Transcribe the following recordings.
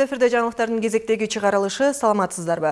түз эфирде жаңылыктардын кезектеги чыгарылышы саламатсыздарбы?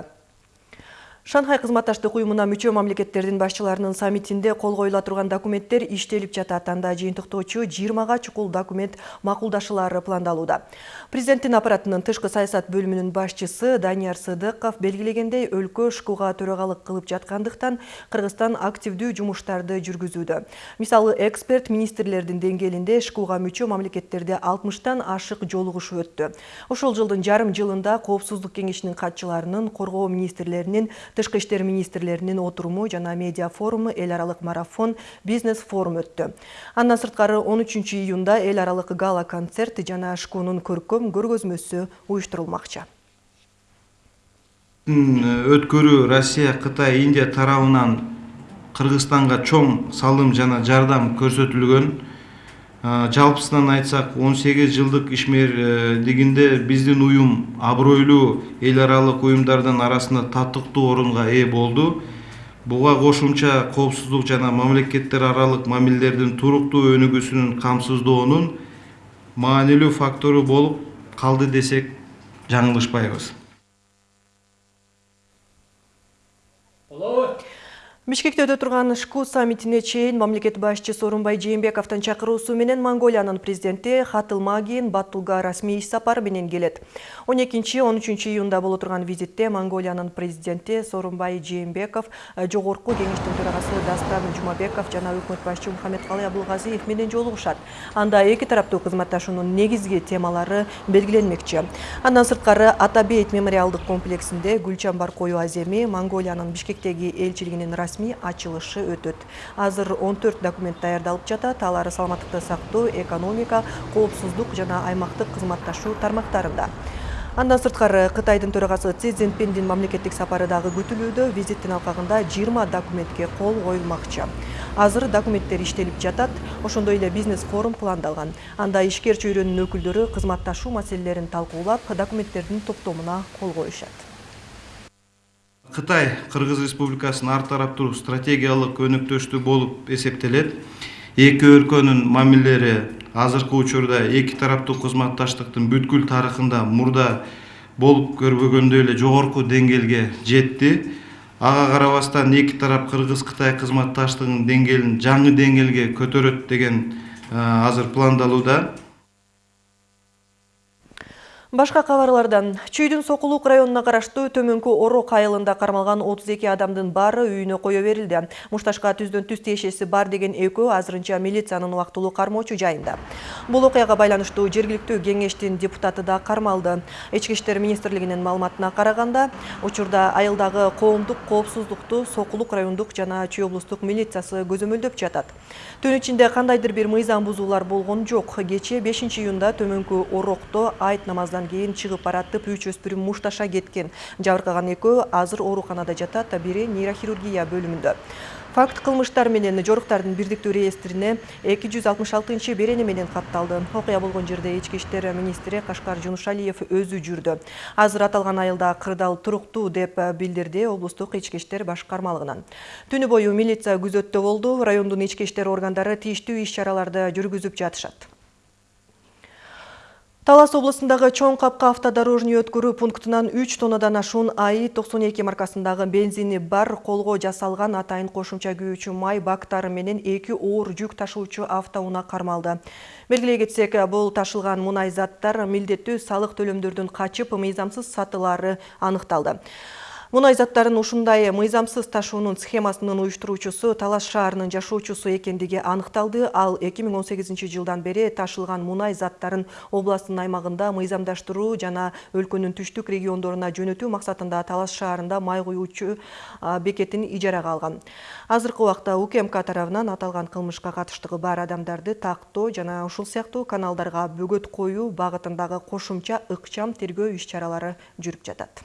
Шанхай кызматташтык уюмуна мүчө мамлекеттердин башчыларынын саммитинде кол коюла турган документтер иштелип жатат. Анда жыйынтыктоочу 20га чукул документ макулдашылары пландалууда. Президенттин аппаратынын тышкы саясат бөлүмүнүн башчысы Данияр Сыдыков белгилегендей өлкө ШКУга төрагалык кылып жаткандыктан Кыргызстан активдүү жумуштарды жүргүзүүдө. Мисалы эксперт министрлердин деңгээлинде ШКУга мүчө мамлекеттерде 60тан ашык жолугушу өттү. Ошол жылдын жарым жылында Коопсуздук кеңешинин катчыларынын, коргоо министрлеринин тышкы иштер министрлеринин отуруму жана медиа форуму эл аралык марафон бизнес форум өттү. Андан сырткары 13 июнда эл аралык гала концерт жана шкунун көркөм көргөзмөсү уюштурулмакчы. Өткөрүү россия кытай индия тарабынан кыргызстанга чоң салым жана жардам көрсөтүлгөн жалпысынан айтсак он сегиз жылдык ишмерлигинде биздин уюм абройлуу эл аралык уюмдардын арасында татыктуу орунга ээ болду буга кошумча коопсуздук жана мамлекеттер аралык мамилелердин туруктуу өнүгүүсүнүн камсыздоонун маанилүү фактору болуп калды десек жаңылышпайбыз. Бишкекте өтө турган ШКУ саммитине чейин мамлекет башчысы Сооронбай Жээнбековдун чакыруусу менен Монголиянын президенти Хатылма кийин Баттулга расмий иш сапар менен келет. 12-13 июнда боло турган визитте Монголиянын президенти Сооронбай Жээнбеков, жогорку кеңештин төрагасы Дастан Жумабеков жана өкмөт башчы Мухаммедкалый Абылгазиев менен жолугушат. Анда эки тараптуу кызматташуунун негизги темалары белгиленмекчи. Андан сырткары Атабейт мемориалдык комплексинде Гүлчамбар кою аземи Монголиянын Бишкектеги элчилигинин расмий расмий ачылышы өтөт. Азыр 14 документ даярдалып жатат алар саламаттыкты сактоо экономика коопсуздук жана аймактык кызматташуу тармактарында. Андан сырткары кытайдын төрагасы си цзиньпиндин мамлекеттик сапары дагы күтүлүүдө визиттин алкагында 20 документке кол коюлмакчы. Азыр документтер иштелип жатат ошондой эле бизнес форум пландалган. Анда ишкер чөйрөнүн өкүлдөрү кызматташуу маселелерин талкуулап документтердин топтомуна кол коюшат Қытай Қырғыз Республикасының ар тараптуу стратегиялык өнөктөштүү болуп эсептелет. Эки өлкөнүн мамилелери азыркы учурда эки тараптуу кызматташтыктын бүткүл тарыхында мурда болуп көрбөгөндөй эле жогорку деңгээлге жетти. Ага карабастан эки тарап Кыргыз Кытай кызматташтыгынын деңгээлин жаңы деңгээлге көтөрөт деген азыр пландалууда. Башка кабарлардан Чүйдүн Сокулук районуна караштуу Төмөнкү Орок айылында кармалган 32 адамдын баары үйүнө кое берилди. Мушташка түздөн түз тиешеси бар деген экөө азырынча милициянын убактылуу кармоочу жайында. Бул окуяга байланыштуу жергиликтүү кеңештин депутаты да кармалды. Ички иштер министрлигинин маалыматына караганда, учурда айылдагы коомдук коопсуздукту Сокулук райондук жана Чүй облустук милициясы көзөмөлдөп жатат. Түн ичинде кандайдыр бир мыйзам бузуулар болгон жок. Кечээ 5 июнда Төмөнкү Орокто айт намаздан кийин чыгып баратып үч өспүрүм мушташа кеткен. Жабыркаган экөө азыр ооруканада жатат бири нейрохирургия бөлүмүндө. Факт кылмыштар менен жоруктардын бирдиктүү реестрине эки жүз алтымыш алтынчы берени менен катталды окуя болгон жерде ички иштер министри кашкар жунушалиев өзү жүрдү. Азыр аталган айылда кырдаал туруктуу деп билдирди облустук ички иштер башкармалыгынан. Түнү бою милиция күзөттө болду. Райондун ички иштер органдары тийиштүү иш чараларды жүргүзүп жатышат Талас облысындағы чоң қапқа автодорожный өткөрүү пунктынан 3 тоннадан ашуун АИ 92 маркасындағы бензини бар колго жасалған атайын кошумча күйүүчү май бактары менен эки оор жүк ташуучу автоунаа кармалды. Белгилей кетсек, бул ташылган мунай заттар милдеттүү салык төлөмдөрдүн качып мыйзамсыз сатылары аныкталды. Мунай заттарын ушундай мыйзамсыз ташуунун схемасынын уюштуруучусу Талас шаарынын жашоочусу экендиги аныкталды. Ал 2018 жылдан бери ташылган мунай заттарын областтын аймагында мыйзамдаштыруу жана өлкөнүн түштүк региондоруна жөнөтүү максатында Талас шаарында май куюучу бекетин ижарага алган. Азыркы убакта УКМК тарабынан аталган кылмышка катыштыгы бар адамдарды тактоо жана ушул сыяктуу каналдарга бөгөт коюу багытындагы кошумча ыкчам тергөө иш чаралары жүрүп жатат.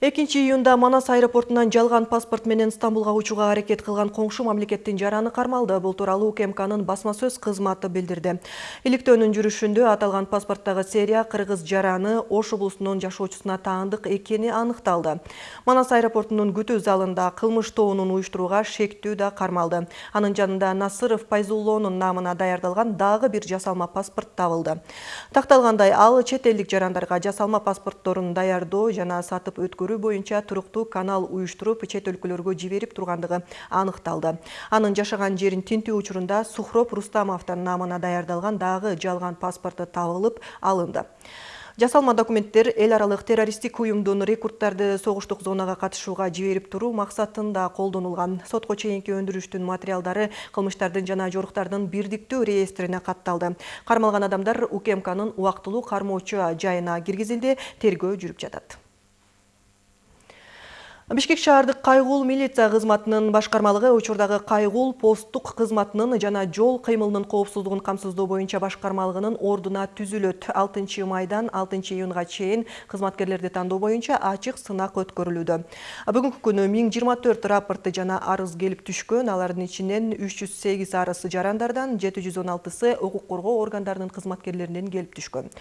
Экинчи июнда Манас аэропортунан жалган паспорт менен Стамбулга учууга аракет кылган коңшу мамлекеттин жараны кармалды. Бул тууралуу УКМКнын басма сөз кызматы билдирди. Иликтөөнүн жүрүшүндө аталган паспорттагы серия кыргыз жараны Ош облусунун жашоочусуна таандык экени аныкталды. Манас аэропортунун күтүү залында кылмыш тобунун уюштурууга шектүү да кармалды. Анын жанында Насыров Пайзуллоонун намына даярдалган дагы бир жасалма паспорт табылды. Такталгандай, ал чет элдик жарандарга жасалма паспортторун даярдоо жана сатып өткөрүү боюнча туруктуу канал уюштуруп чет өлкөлөргө жиберип тургандыгы аныкталды. Анын жашаган жерин тинтүү учурунда сухроп рустамовдун намына даярдалган дагы жалган паспорту табылып алынды. Жасалма документтер эл аралык террористтик уюмдун рекрутттарды согуштук зонага катышууга жиберип туруу максатында колдонулган. Сотко чейинки өндүрүштүн материалдары кылмыштардын жана жоруктардын бирдиктүү реестрине катталды. Кармалган адамдар укмкнын убактылуу кармоочу жайына киргизилди тергөө жүрүп жатат. Бишкек шаардык кайгул милиция кызматынын башкармалыгы учурдагы кайгул посттук кызматынын жана жол кыймылынын коопсуздугун камсыздоо боюнча башкармалыгынын ордуна түзүлөт. Алтынчы майдан алтынчы июнга чейин кызматкерлерди тандоо боюнча ачык сынак өткөрүлүүдө. Бүгүнкү күнү миң жыйырма төрт рапорт жана арыз келип түшкөн алардын ичинен үч жүз сегиз арыз жарандардан жети жүз он алтысы укук коргоо органдарынын кызматкерлеринен келип түшкөн.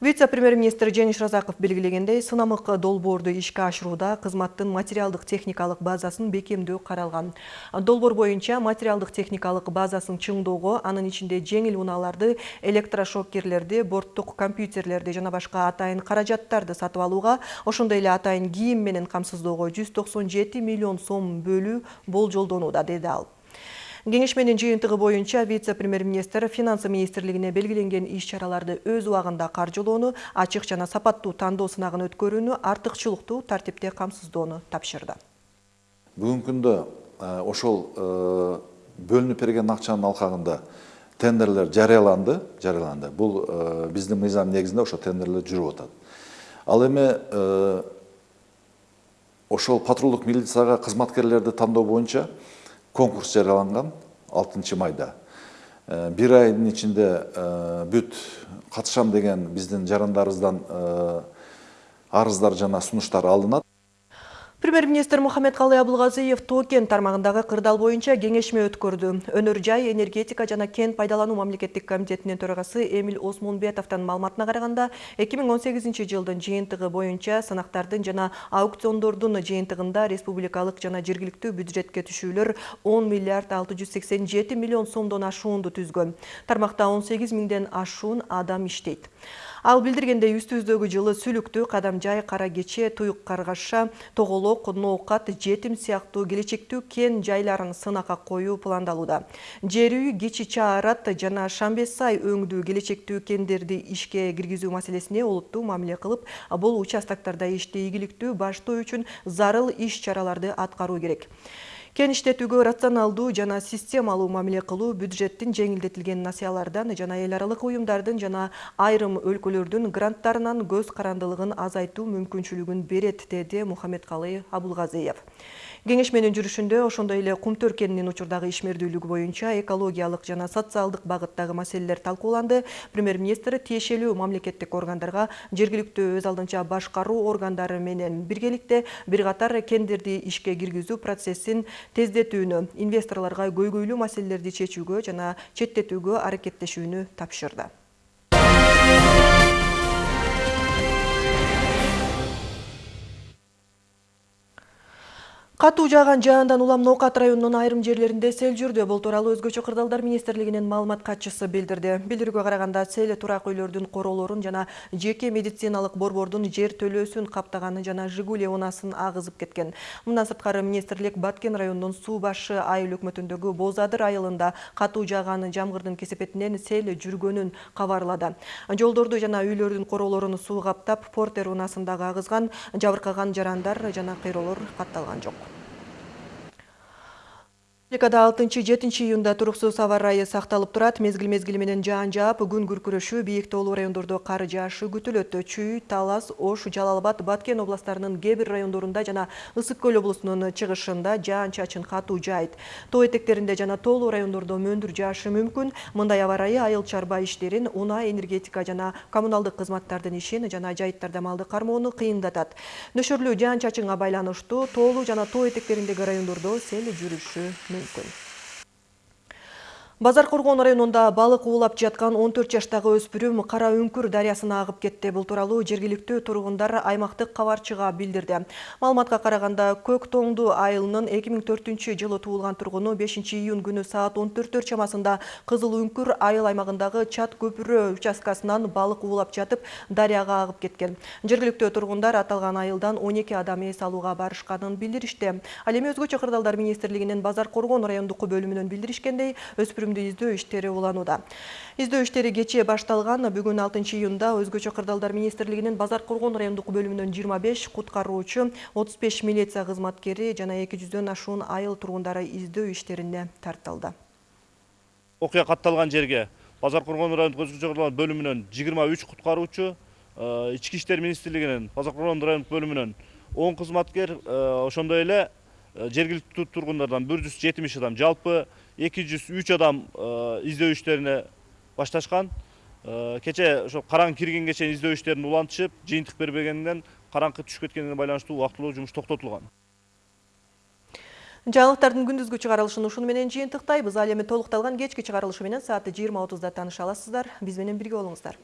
Вице премьер министр жеңиш разаков белгилегендей сынамык долбоорду ишке ашырууда кызматтын материалдык техникалык базасын бекемдөө каралган долбоор боюнча материалдык техникалык базасын чыңдоого анын ичинде жеңил унааларды электрошоккерлерди борттук компьютерлерди жана башка атайын каражаттарды сатып алууга ошондой эле атайын кийим менен камсыздоого миллион сом бөлүү болжолдонууда деди ал кеңешменин жыйынтыгы боюнча вице премьер министр финансы министрлигине белгиленген иш чараларды өз убагында каржылоону ачык жана сапаттуу тандоо сынагын өткөрүүнү артыкчылыктуу тартипте камсыздоону тапшырды. Бүгүнкү күндө ошол бөлүнүп берген акчанын алкагында тендерлер жарыяланды жарыяланды бул биздин мыйзам негизинде ошо тендерлер жүрүп атат ал эми ошол патрулдук милицияга кызматкерлерди тандоо боюнча конкурс жарыяланган алтынчы майда бир айдын ичинде бүт катышам деген биздин жарандарыбыздан арыздар жана сунуштар алынат Премьер-министр Мухаммед Калый Абылгазиев Токен тармагындагы кырдаал боюнча кеңешме өткөрдү. Өнөр жай, энергетика жана кен пайдалануу мамлекеттик комитетинин төрагасы Эмил Осмонбетовдун маалыматына караганда, 2018 жылдын жыйынтыгы боюнча сынактардын жана аукциондордун жыйынтыгында республикалык жана жергиликтүү бюджетке түшүүлөр 10 миллиард 687 миллион сомдон ашуунду түзгөн. Тармакта 18 миңден ашуун адам иштейт. Ал билдиргендей үстүбүздөгү жылы сүлүктүү кадам жай кара кече туюк каргаша тоголок ноокат жетим сыяктуу келечектүү кен жайларын сынакка коюу пландалууда. Жер үй кичи чаарат жана шамбес сай өңдүү келечектүү кендерди ишке киргизүү маселесине олуттуу мамиле кылып бул участоктарда ишти ийгиликтүү баштоо үчүн зарыл иш чараларды аткаруу керек. Кен иштетүүгө рационалдуу жана системалуу мамиле кылуу бюджеттин жеңилдетилген насыялардан жана эл аралык уюмдардын жана айрым өлкөлөрдүн гранттарынан көз карандылыгын азайтуу мүмкүнчүлүгүн берет деди мухаммедкалый абулгазиев. Кеңешменин жүрүшүндө ошондой эле кумтөр кенинин учурдагы ишмердүүлүгү боюнча экологиялык жана социалдык багыттагы маселелер талкууланды. Премьер министр тиешелүү мамлекеттик органдарга жергиликтүү өз алдынча башкаруу органдары менен биргеликте бир катар кендерди ишке киргизүү процессин тездетүүнү инвесторлорго көйгөйлүү маселелерди чечүүгө жана четтетүүгө аракеттешүүнү тапшырды. Катуу жааган жаандан улам Ноокат районунун айрым жерлеринде сел жүрдү. Бул тууралуу өзгөчө кырдаалдар министрлигинин маалымат катчысы билдирди. Билдирүүгө караганда сел турак үйлөрдүн королорун жана жеке медициналык борбордун жер төлөөсүн каптаганы жана Жигули унасын агызып кеткен. Мындан сырткары министрлик Баткен районунун Суу башы айыл өкмөтүндөгү Бозадыр айылында катуу жааган жамгырдын кесепетинен сел жүргөнүн кабарлады. Жолдорду жана үйлөрдүн королорун суу каптап, Портер унасындагы агызган, жабыркаган жарандар жана кыйроолор катталган жок. Республикада 6-7 июнда туруксуз аба ырайы сакталып турат. Мезгил мезгили менен жаан жаап, күн күркүрөшүү, бийик тоолуу райондордо кар жаашы күтүлөт. Чүй, Талас, Ош, Жалал-Абад, Баткен областарынын кээ бир райондорунда жана Ысык көл облусунун чыгышында жаан чачын катуу жаайт. Тоо этектеринде жана тоолуу райондордо мөндүр жаашы мүмкүн. Мындай аба ырайы айыл чарба иштерин, унаа, энергетика жана коммуналдык кызматтардын ишин жана жайыттарда малды кармоону кыйындатат. Нөшөрлүү жаан чачынга байланыштуу тоолуу жана тоо этектериндеги райондордо сел жүрүшү мүмкүн. um Базар Коргон районунда балык уулап жаткан 14 жаштагы өспүрүм Кара Үңкүр дарыясына агып кетти. Бул тууралуу жергиликтүү тургундар аймактык кабарчыга билдирди. Маалыматка караганда Көк Тоңду айылынын 2004 жылы туулган тургуну 5 июнь күнү саат 14 чамасында Кызыл Үңкүр айыл аймагындагы Чат көпүрө участкасынан балык уулап жатып, дарыяга агып кеткен. Жергиликтүү тургундар аталган айылдан 12 адам эс алууга барышканын билдиришти. Ал эми өзгөчө кырдаалдар министрлигинин Базар Коргон райондук бөлүмүнөн билдиришкендей, өспүрүмдү издөө иштери уланууда. Издөө иштери кечээ башталган. Бүгүн 6 июнда өзгөчө кырдаалдар министрлигинин Базар Коргон райондук бөлүмүнөн 25 куткаруучу, 35 милиция кызматкери жана 200дөн ашуун айыл тургундары издөө иштерине тартылды. окуя катталган жерге базар коргон райондук өзгөчө кырдаалдар бөлүмүнөн жыйырма үч куткаруучу ички иштер министрлигинин базар коргон райондук бөлүмүнөн он кызматкер ошондой эле жергиликтүү тургундардан бир жүз жетимиш адам жалпы эки жүз үч адам издөө иштерине башташкан кечээ ошо караң киргенге чейин издөө иштерин улантышып жыйынтык бербегенден караңкы түшүп кеткенине байланыштуу убактылуу жумуш токтотулган Жаңылыктардын күндүзгү чыгарылышын ушуну менен жыйынтыктайбыз. Ал эми толукталган кечки чыгарылышы менен саат 20:30да тааныша аласыздар. Биз менен бирге болуңуздар.